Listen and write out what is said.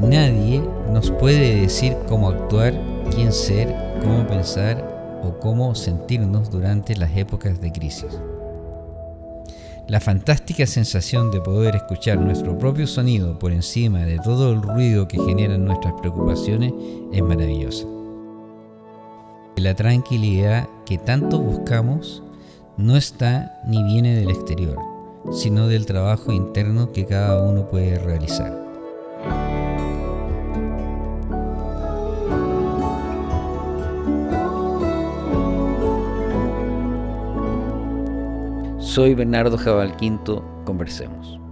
nadie nos puede decir cómo actuar, quién ser, cómo pensar o cómo sentirnos durante las épocas de crisis. La fantástica sensación de poder escuchar nuestro propio sonido por encima de todo el ruido que generan nuestras preocupaciones es maravillosa. La tranquilidad que tanto buscamos no está ni viene del exterior, sino del trabajo interno que cada uno puede realizar. Soy Bernardo Jabal Quinto, conversemos.